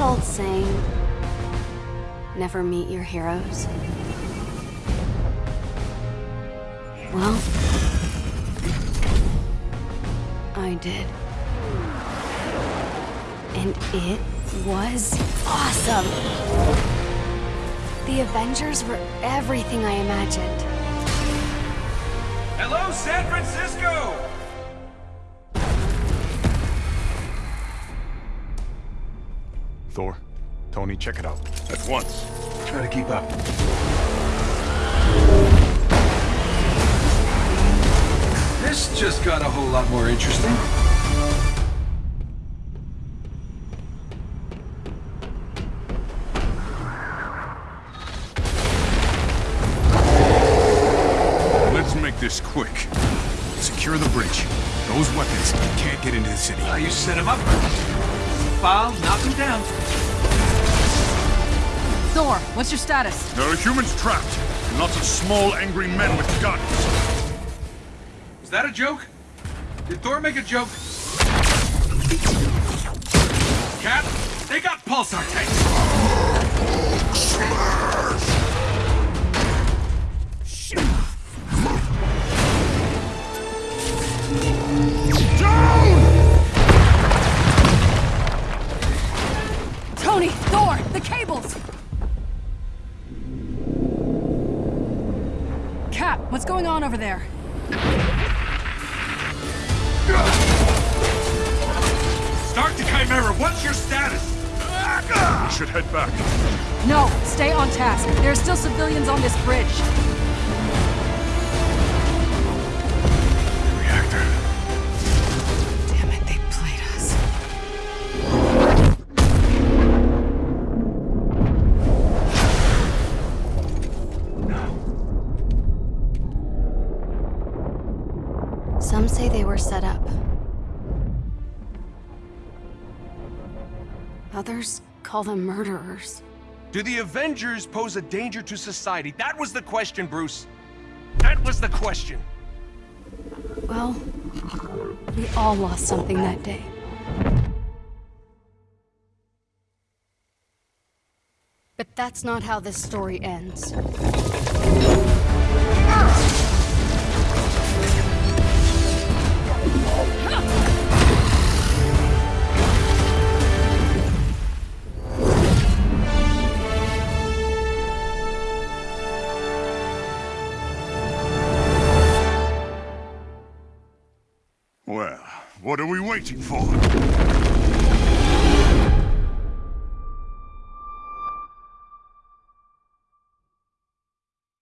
old saying, never meet your heroes? Well, I did. And it was awesome! The Avengers were everything I imagined. Hello, San Francisco! Thor, Tony, check it out. At once. Try to keep up. This just got a whole lot more interesting. Let's make this quick. Secure the bridge. Those weapons can't get into the city. How you set him up? File, knock him down. Thor, what's your status? There are humans trapped, and lots of small, angry men with guns. Is that a joke? Did Thor make a joke? Cap, they got pulsar tanks! What's going on over there? Stark to Chimera, what's your status? We should head back. No, stay on task. There are still civilians on this bridge. Some say they were set up. Others call them murderers. Do the Avengers pose a danger to society? That was the question, Bruce. That was the question. Well, we all lost something that day. But that's not how this story ends. Well, what are we waiting for?